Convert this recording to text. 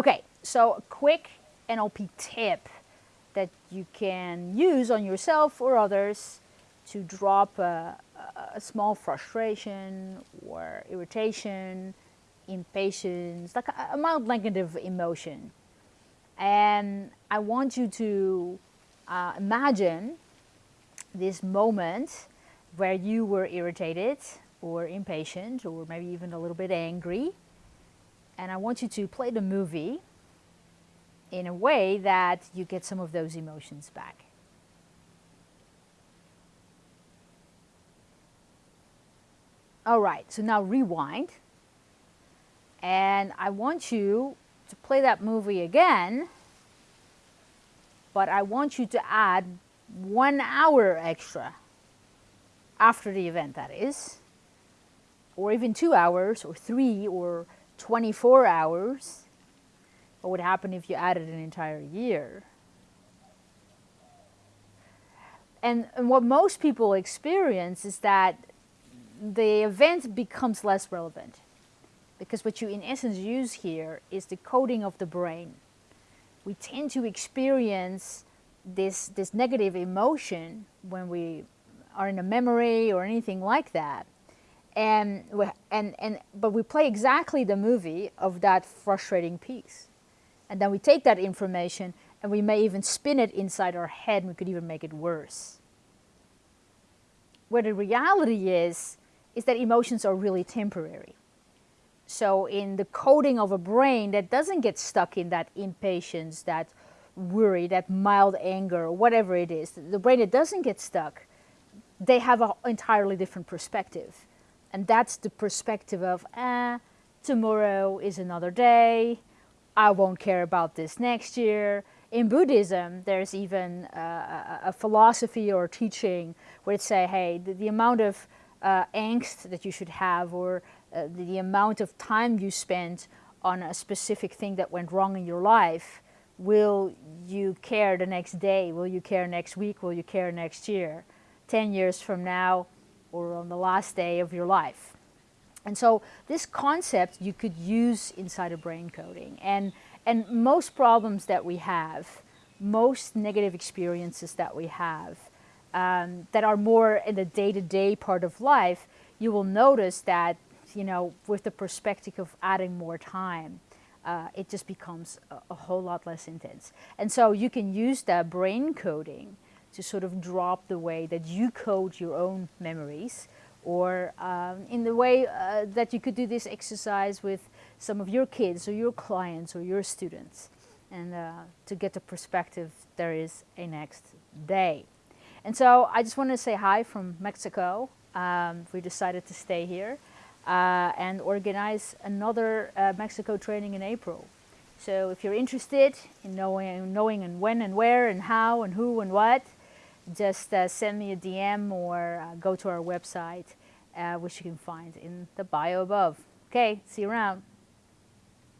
Okay, so a quick NLP tip that you can use on yourself or others to drop a, a small frustration or irritation, impatience, like a, mild negative emotion. And I want you to uh, imagine this moment where you were irritated or impatient or maybe even a little bit angry. And I want you to play the movie in a way that you get some of those emotions back. All right, so now rewind. And I want you to play that movie again, but I want you to add one hour extra after the event, that is, or even two hours, or three, or 24 hours. What would happen if you added an entire year? And, and what most people experience is that the event becomes less relevant. Because what you in essence use here is the coding of the brain. We tend to experience this, this negative emotion when we are in a memory or anything like that. And, and, and, but we play exactly the movie of that frustrating piece. And then we take that information and we may even spin it inside our head and we could even make it worse. Where the reality is, is that emotions are really temporary. So in the coding of a brain that doesn't get stuck in that impatience, that worry, that mild anger, whatever it is, the brain that doesn't get stuck, they have an entirely different perspective. And that's the perspective of, eh, tomorrow is another day, I won't care about this next year. In Buddhism, there's even uh, a, philosophy or teaching where it say, hey, the, the amount of uh, angst that you should have or uh, the, the, amount of time you spend on a specific thing that went wrong in your life, will you care the next day? Will you care next week? Will you care next year? 10 years from now or on the last day of your life? And so this concept you could use inside of brain coding. And, and most problems that we have, most negative experiences that we have, um, that are more in the day-to-day -day part of life, you will notice that, you know, with the perspective of adding more time, uh, it just becomes a, a, whole lot less intense. And so you can use that brain coding to sort of drop the way that you code your own memories or um, in the way uh, that you could do this exercise with some of your kids or your clients or your students and uh, to get the perspective there is a next day. And so I just want to say hi from Mexico. Um, we decided to stay here uh, and organize another uh, Mexico training in April. So if you're interested in knowing, knowing and when and where and how and who and what, just uh, send me a DM or uh, go to our website, uh, which you can find in the bio above. Okay, see you around.